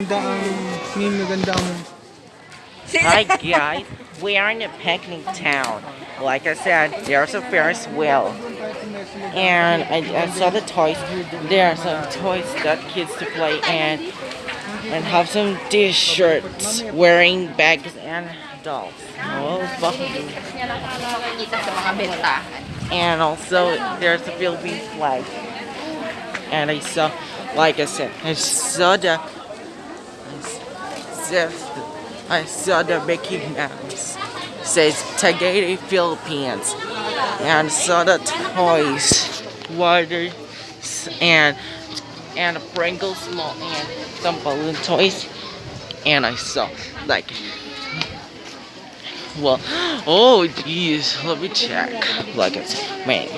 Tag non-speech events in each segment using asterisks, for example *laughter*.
Hi guys, we are in a picnic town. Like I said, there's a Ferris wheel. And I, I saw the toys. There are some toys that kids to play and and have some t-shirts wearing bags and dolls. Oh. And also there's a Philippine flag. And I saw, like I said, I saw the, I saw, I saw the Mickey Mouse says Tagaytay Philippines, and saw the toys, water, and and a Pringles small and some balloon toys, and I saw like. Well, oh geez, let me check. Like it's man.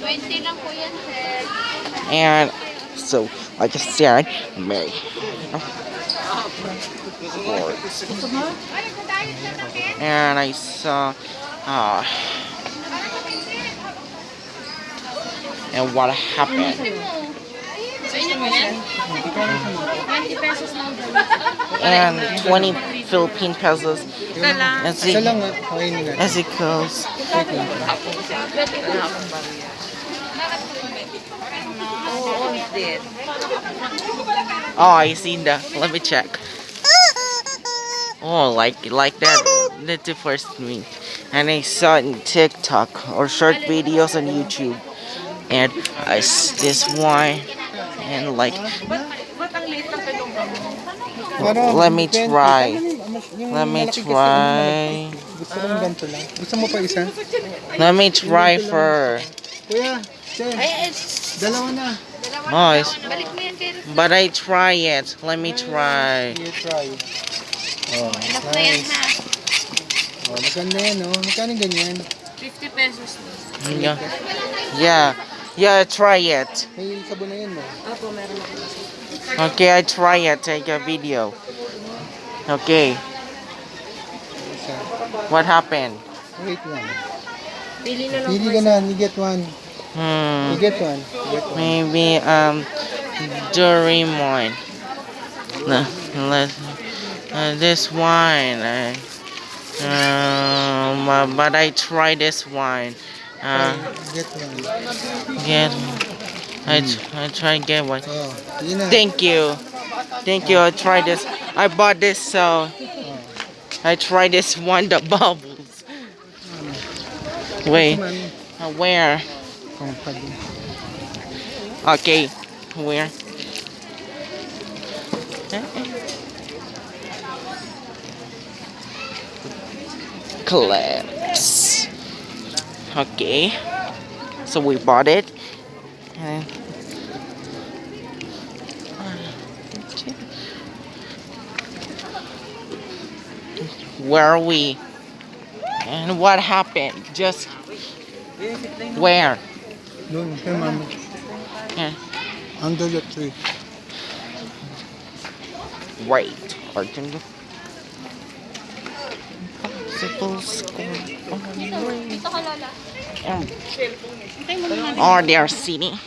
20 lang po yan, sir. And so, I said, May. And I saw, uh, and what happened? Sa inyo po yan? 20 pesos lang daw. And 20 Philippine pesos as it, as it goes. Wait lang. Oo, we did. Oh, I seen that. Let me check. Oh, like like that. That's the first me. And I saw it in TikTok or short videos on YouTube. And I s- this one and like Ba't ang late ng pelong Para, Let me try. Ano yung- yung Let me malaki kasi, yung try. malaki. Gusto ko ng ganito lang. Gusto mo pa isa? let me try for Kuya, Che, dalawa na. oh Balik mo yan, kay but I try it. Let me try. You try. Oh, Enough na yan, nice. ha? Oh, maganda yan, oh. Magkano ganyan? 50 pesos. Yeah. Yeah. Yeah, try it. May sabon na yan, no? Opo, meron ako. Okay, I try it. Take a video. Okay, what happened? Wait lang. Pili na lang Pili ka na, you get one. Hmm. You get one. Get one. Maybe um Doraemon. No, let uh, this wine. Uh, um, uh, but I try this wine. Uh, Try, get one. get. I t- I try get one. Oh, yun na. Thank you, thank you. I try this. I bought this so I try this one. The bubbles. Wait, uh, where? Pag- Okay, where? Collapse. Okay, so we bought it. And where are we? And what happened? Just where? Doon, kay mama. Yeah. Under the tree. Wait, Arjun. Possible score. Dito ka, Lola. Um, or they're sitting.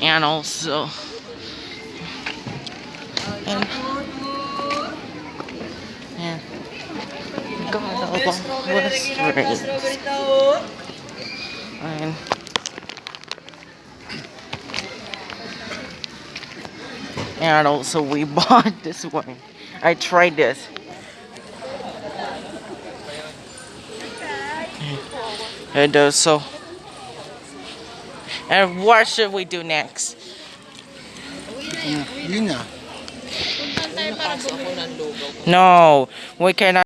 And also. And. And. God, what a strange. And. And also we *laughs* bought this one. I tried this. And uh, so, and what should we do next? No, we cannot.